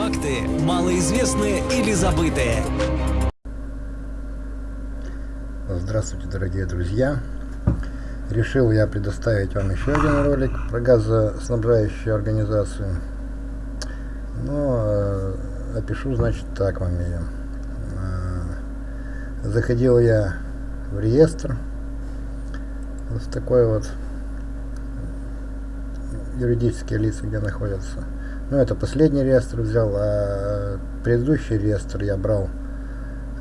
Факты малоизвестные или забытые. Здравствуйте, дорогие друзья! Решил я предоставить вам еще один ролик про газоснабжающую организацию. Но э, опишу, значит, так вам ее. Э, заходил я в реестр, вот в такой вот юридические лица, где находятся. Ну, это последний реестр взял, а предыдущий реестр я брал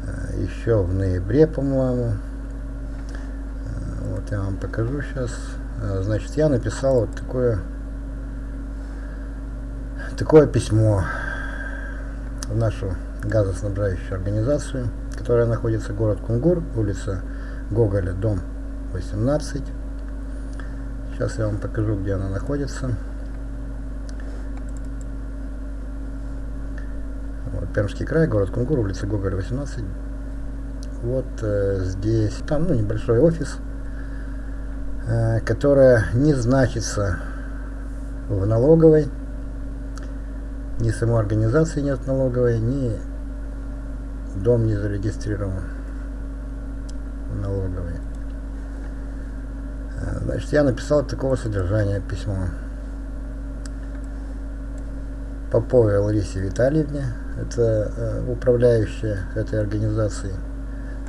э, еще в ноябре, по-моему. Э, вот я вам покажу сейчас. Э, значит, я написал вот такое, такое письмо в нашу газоснабжающую организацию, которая находится город Кунгур, улица Гоголя, дом 18. Сейчас я вам покажу, где она находится. Пермский край, город Кунгур, улица Гоголя, 18. Вот э, здесь, там ну, небольшой офис, э, которая не значится в налоговой, ни самой организации нет налоговой, ни дом не зарегистрирован в налоговой. Э, значит, я написал такого содержания письмо. Поповой Ларисе Витальевне, это э, управляющая этой организацией.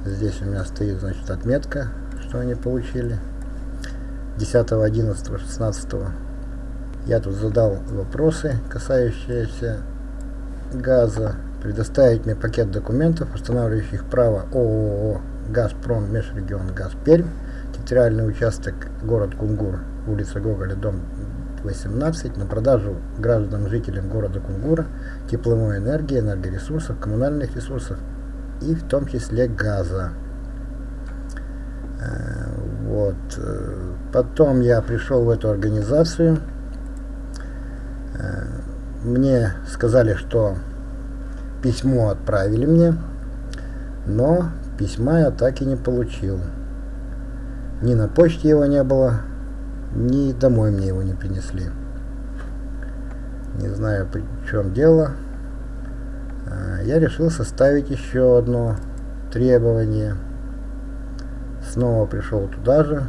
Здесь у меня стоит, значит, отметка, что они получили. 10, 11, 16 я тут задал вопросы, касающиеся газа. Предоставить мне пакет документов, устанавливающих право ООО «Газпром Межрегион Газ Пермь» территориальный участок город Кунгур, улица Гоголя, дом 18, на продажу гражданам, жителям города Кунгура тепловой энергии, энергоресурсов, коммунальных ресурсов и в том числе газа. Э, вот. Потом я пришел в эту организацию. Э, мне сказали, что письмо отправили мне, но письма я так и не получил. Ни на почте его не было, ни домой мне его не принесли. Не знаю, в чем дело. А, я решил составить еще одно требование. Снова пришел туда же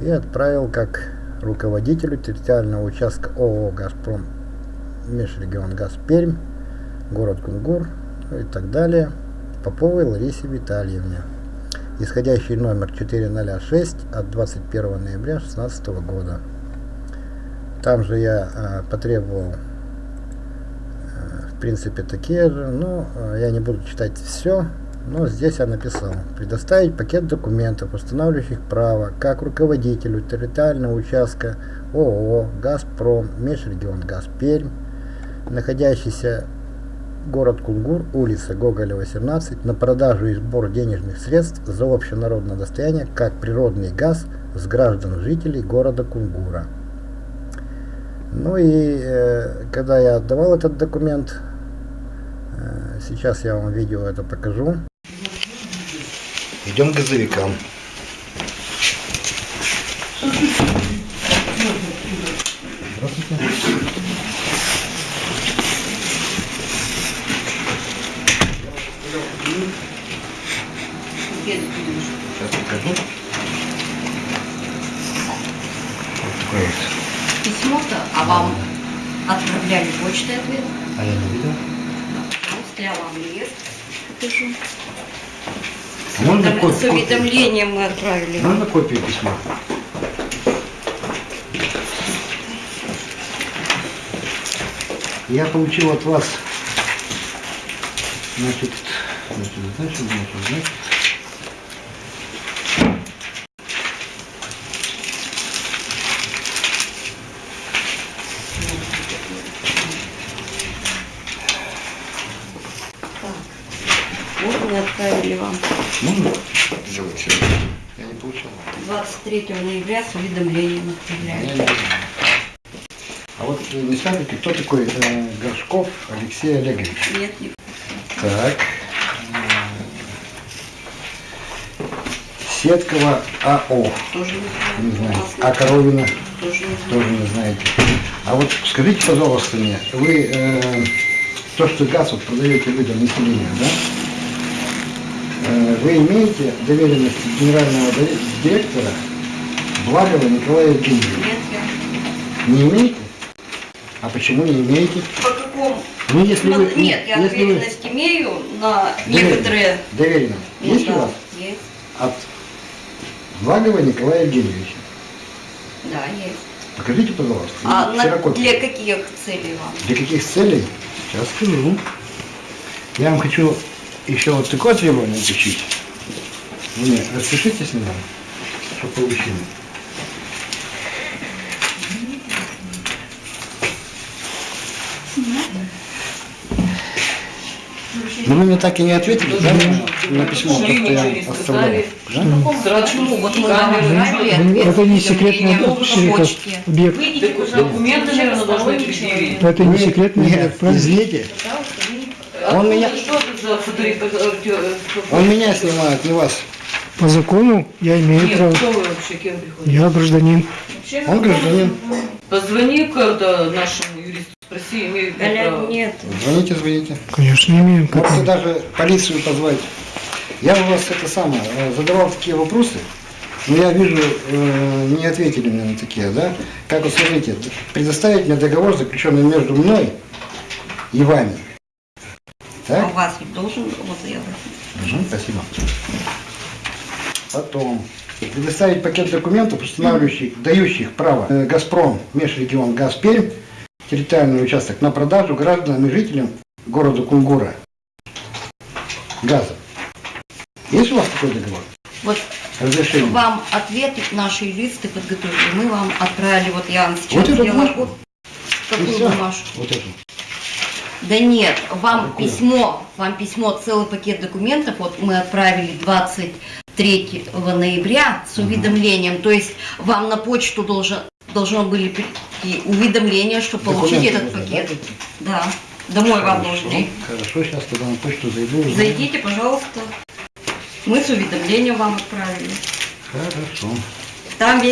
и отправил как руководителю территориального участка ООО «Газпром» Межрегион «Газ Пермь», город Кунгур ну и так далее, Поповой Ларисе Витальевне исходящий номер 406 от 21 ноября 2016 года. Там же я э, потребовал, э, в принципе, такие же, но э, я не буду читать все, но здесь я написал. Предоставить пакет документов, устанавливающих право, как руководителю территориального участка ООО «Газпром», Межрегион «Газ Пермь», находящийся город Кунгур, улица Гоголя, 18, на продажу и сбор денежных средств за общенародное достояние, как природный газ с граждан жителей города Кунгура. Ну и э, когда я отдавал этот документ, э, сейчас я вам видео это покажу. Идем к газовикам. Здравствуйте. Покажу. Вот такой вот. Письмо-то, а вам отправляли почтой ответ? А я не видел. Я вам лист покажу. А можно С копию? уведомлением мы отправили. Можно копию письма? Я получил от вас, значит, значит, значит, значит, значит, Вот мы отправили вам Можно сделать сегодня? Я не получил. 23 ноября с уведомлением не знаю. А вот э, не скажете, кто такой э, Горшков Алексей Олегович? Нет, не Так. Сеткова АО. тоже не Не знаю. знаю. У нас А Коровина Тоже не знаю. тоже не знаете. А вот скажите, пожалуйста, мне, вы э, то, что газ вот продаете вы населения, да? Вы имеете доверенность генерального ди- директора Благова Николая Евгеньевича? Нет, я... Не имеете? А почему не имеете? По какому? Ну, если вы... Ну, Нет, я если вы- доверенность имею на некоторые... Доверенность. Ну Есть да, у вас? Есть. От Благова Николая Евгеньевича. Да, есть. Покажите, пожалуйста. А на- для каких целей вам? Для каких целей? Сейчас скажу. Я вам хочу еще вот такое требование включить. Вы мне распишитесь на нем, что получили. Но вы мне так и не ответили, да, на, письмо, то, что я оставлял. Да? Почему? Ну, Вот мы Ну, это не секретный объект. Документы, наверное, должны предъявить. Это не секретный объект, извините, Он меня- Что это за фоторепортер? он меня снимает, не вас. По закону я имею Нет, право. кто вы вообще, кем приходите? Я гражданин. Он гражданин. Позвони когда нашему юристу, спроси, имею ли право. нет. Звоните, звоните. Конечно, имею. Можете даже полицию позвать. Я у вас это самое, э, задавал такие вопросы, но я вижу, э, не ответили мне на такие, да? Как вот смотрите, предоставить мне договор, заключенный между мной и вами. А Так? у вас ведь должен вот я Мгм, спасибо. Потом предоставить пакет документов, устанавливающих, дающих право э, «Газпром», межрегион «Газ Пермь», территориальный участок на продажу гражданам и жителям города Кунгура газа. Есть у вас такой договор? Вот Разрешение? вам ответы наши юристы подготовили. Мы вам отправили, вот я вам сейчас Вот сделала Какую всё? бумажку? Вот это. Да нет, вам Какую? письмо, вам письмо, целый пакет документов, вот мы отправили 23 ноября с уведомлением, то есть вам на почту должен, должно были прийти уведомление, что получить этот пакет. да, Да, домой вам Хорошо, должны. Хорошо, сейчас тогда на почту зайду. узнаю. Зайдите, пожалуйста. Мы с уведомлением вам отправили. Хорошо. Там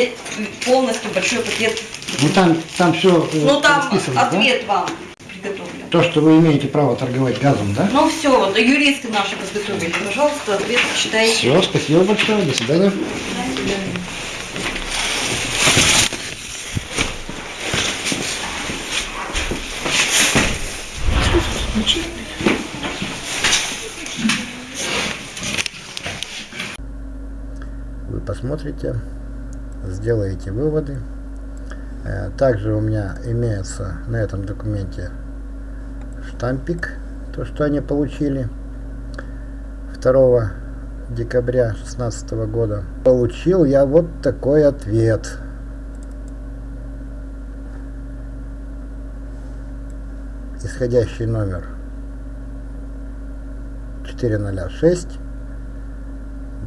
полностью большой пакет. Ну там, там все Ну там расписано, да? ответ вам приготовлен. То, что вы имеете право торговать газом, да? Ну все, вот юристы наши подготовили. Пожалуйста, ответ читайте. Все, спасибо большое, до свидания. Вы посмотрите, сделаете выводы. Э, Также у меня имеется на этом документе штампик, то, что они получили 2 декабря 2016 года. Получил я вот такой ответ. Исходящий номер 406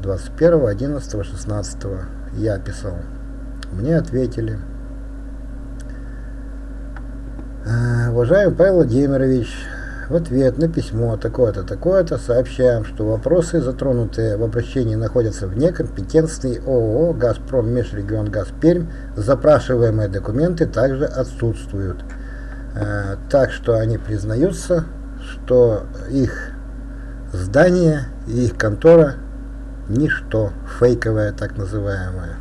21 11 16 я писал. Мне ответили. «Э, Уважаемый Павел Владимирович, в ответ на письмо такое-то, такое-то сообщаем, что вопросы, затронутые в обращении, находятся вне компетенции ООО «Газпром Межрегион Газ Пермь». Запрашиваемые документы также отсутствуют. Э, Так что они признаются, что их здание и их контора ничто, фейковое так называемое.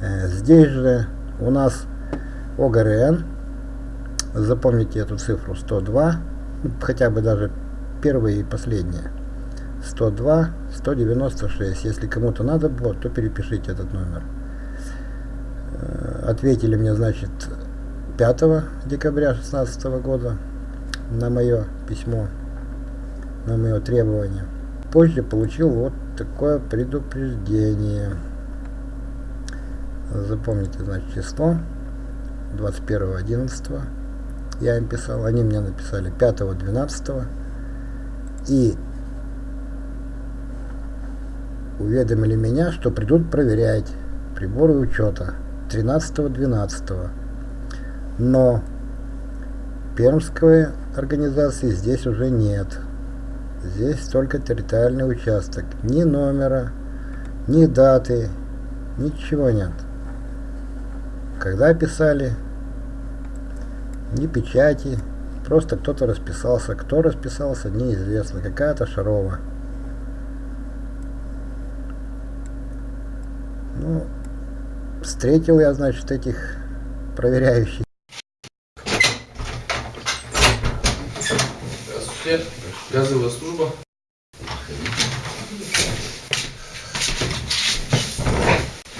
Э, Здесь же у нас ОГРН, запомните эту цифру 102, ну, хотя бы даже первые и последние. 102, 196. Если кому-то надо было, то перепишите этот номер. Э, Ответили мне, значит, 5 декабря 2016 года на мое письмо, на мое требование. Позже получил вот такое предупреждение. Запомните, значит, число 21.11 я им писал, они мне написали 5.12 и уведомили меня, что придут проверять приборы учета 13.12. Но пермской организации здесь уже нет. Здесь только территориальный участок. Ни номера, ни даты, ничего нет. Когда писали, ни печати, Просто кто-то расписался. Кто расписался, неизвестно. Какая-то Шарова. Ну, встретил я, значит, этих проверяющих. Здравствуйте. Газовая служба.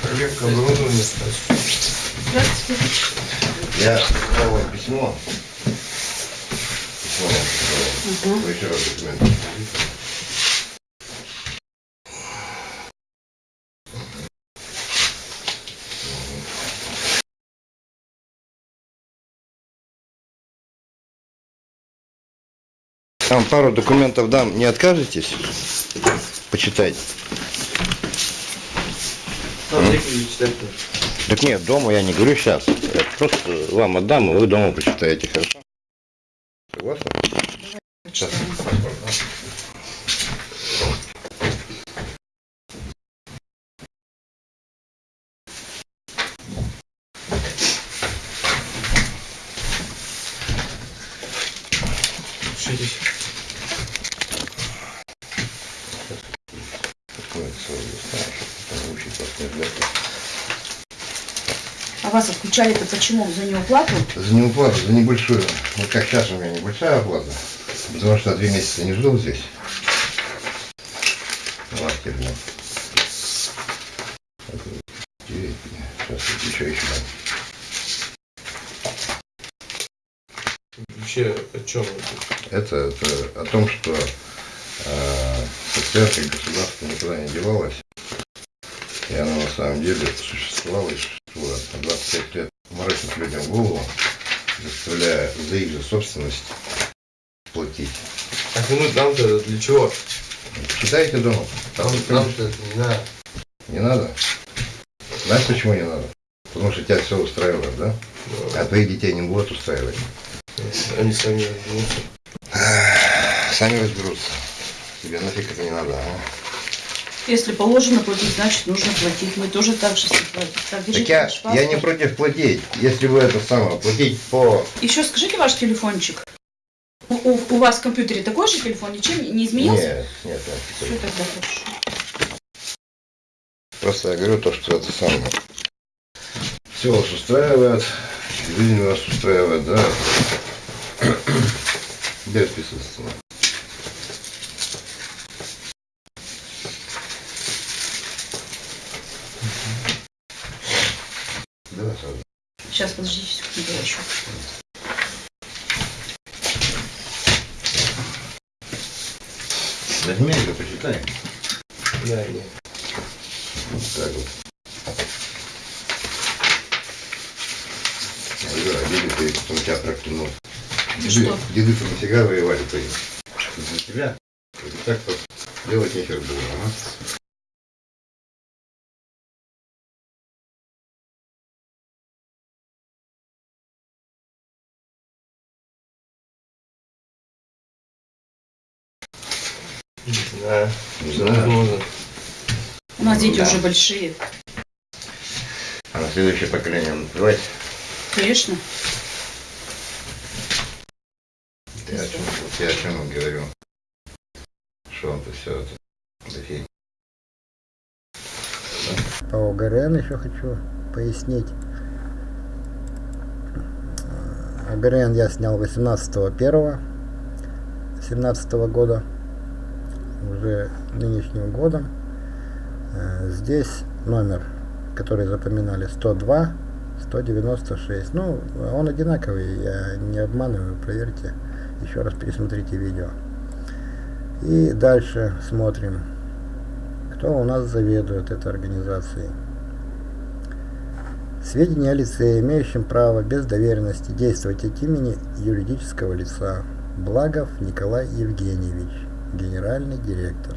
Проверка оборудования. Я дал вам письмо. Письмо вам прислал. Вы еще раз документы. Там пару документов дам, не откажетесь? Почитайте. Так нет, дома я не говорю сейчас. Я просто вам отдам, и вы дома почитаете, хорошо? Согласны? Сейчас. Паспорт, да? Пишитесь. Такое целое листа, чтобы там учить вас не ждать. А вас отключали-то почему? За неуплату? За неуплату, за небольшую. Вот как сейчас у меня небольшая оплата. Потому что три месяца не жил здесь. Вот. Девять, Сейчас еще еще. Вообще о чем? Это, это о том, что э, предприятие государства никуда не девалось. И оно на самом деле существовало и существует. На 25 лет морочит людям голову, заставляя за их же собственность платить. А ну нам-то для чего? Читайте дома. Нам, нам-то это не надо. Не надо? Знаешь, почему не надо? Потому что тебя все устраивает, да? А твоих детей не будут устраивать. Они сами разберутся. Сами разберутся. Тебе нафиг это не надо, а? Если положено платить, значит нужно платить. Мы тоже так же платим. Так, Так я, я не против платить. Если вы это самое, платить по... Еще скажите ваш телефончик. У, у- у вас в компьютере такой же телефон? Ничем не- изменился? Нет, нет, нет. Все тогда хорошо. Просто я говорю то, что это самое. Все вас устраивает, жизнь вас устраивает, да? Где отписываться? Сейчас, подождите секунду, я еще. Возьми ее, почитай. Да, нет. Вот так вот. Я говорю, а деды ты потом тебя проклянут. Ну Деды, деды то нафига воевали твои? За тебя. Так вот делать нехер было, ага. Не знаю. Не знаю. У нас дети Да. уже большие. А на следующее поколение наплевать. Конечно. Я о чем, я о чем вам говорю. Что он-то все это. Да фиг. По ОГРН еще хочу пояснить. ОГРН я снял 18.01 17 года, уже нынешним годом. Э, Здесь номер, который запоминали 102 196. Ну, он одинаковый, я не обманываю, проверьте. Еще раз пересмотрите видео. И дальше смотрим, кто у нас заведует этой организацией. Сведения о лице, имеющем право без доверенности действовать от имени юридического лица. Благов Николай Евгеньевич, генеральный директор.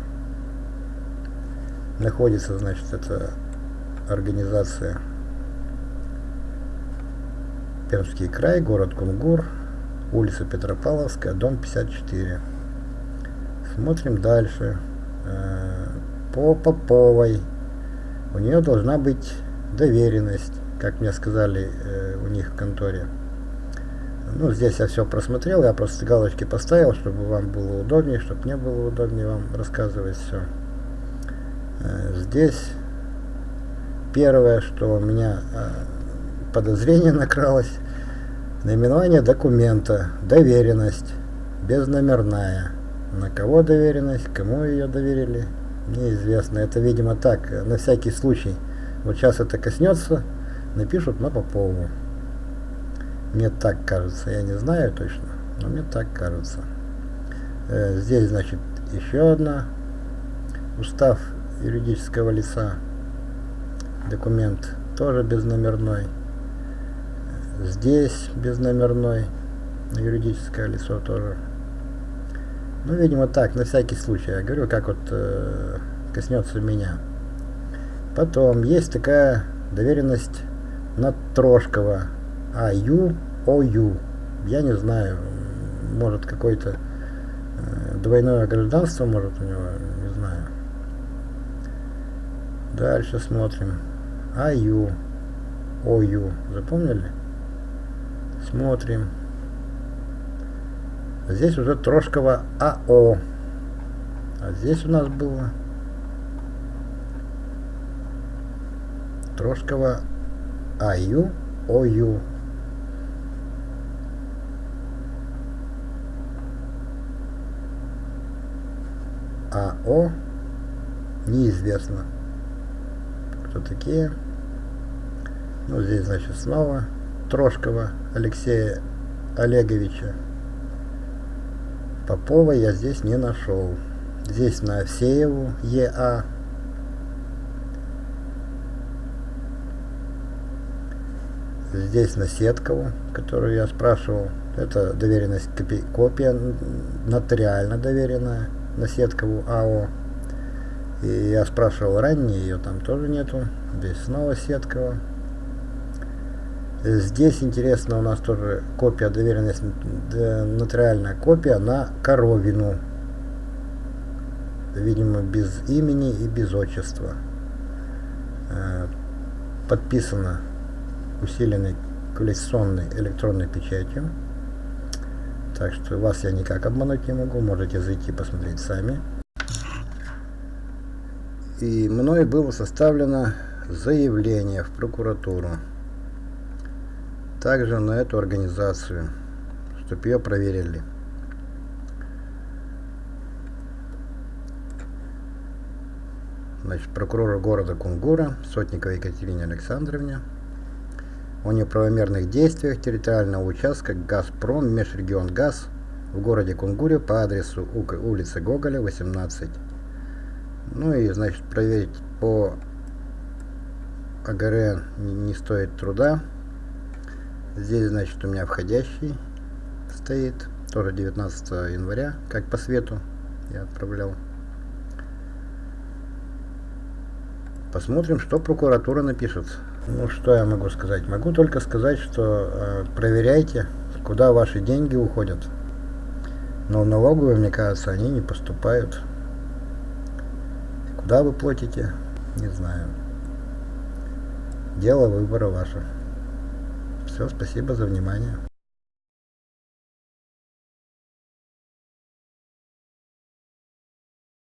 Находится, значит, эта организация Пермский край, город Кунгур, улица Петропавловская, дом 54. Смотрим дальше. Э, По Поповой. У нее должна быть доверенность, как мне сказали э, у них в конторе. Ну, здесь я все просмотрел, я просто галочки поставил, чтобы вам было удобнее, чтобы мне было удобнее вам рассказывать все. Здесь первое, что у меня э, подозрение накралось, наименование документа, доверенность, безномерная. На кого доверенность, кому ее доверили, неизвестно. Это, видимо, так, на всякий случай. Вот сейчас это коснется, напишут на Попову. Мне так кажется, я не знаю точно, но мне так кажется. Э, здесь, значит, еще одна. Устав юридического лица. Документ тоже безномерной. Здесь безномерной. Юридическое лицо тоже. Ну, видимо, так, на всякий случай. Я говорю, как вот э, коснется меня. Потом есть такая доверенность на Трошкова. АЮ, ОЮ. Я не знаю, может какое-то э, двойное гражданство, может у него, не знаю. Дальше смотрим. АЮ, ОЮ. Запомнили? Смотрим. Здесь уже Трошкова АО. А здесь у нас было Трошкова АЮ, ОЮ. АО неизвестно кто такие. Ну здесь значит снова Трошкова Алексея Олеговича Попова я здесь не нашел. Здесь на Овсееву ЕА здесь на Сеткову которую я спрашивал. Это доверенность копия нотариально доверенная на Сеткову АО. И я спрашивал ранее, ее там тоже нету. Здесь снова Сеткова. Здесь интересно у нас тоже копия доверенность, нотариальная копия на Коровину. Видимо, без имени и без отчества. Подписано усиленной коллекционной электронной печатью. Так что вас я никак обмануть не могу, можете зайти посмотреть сами. И мной было составлено заявление в прокуратуру. Также на эту организацию, чтобы ее проверили. Значит, прокурора города Кунгура, Сотниковой Екатерине Александровне, о неправомерных действиях территориального участка «Газпром Межрегион Газ» в городе Кунгуре по адресу улицы Гоголя, 18. Ну и, значит, проверить по АГР не стоит труда. Здесь, значит, у меня входящий стоит, тоже 19 января, как по свету я отправлял. Посмотрим, что прокуратура напишет. Ну, что я могу сказать? Могу только сказать, что э, проверяйте, куда ваши деньги уходят. Но в налоговую, мне кажется, они не поступают. Куда вы платите? Не знаю. Дело выбора ваше. Все, спасибо за внимание.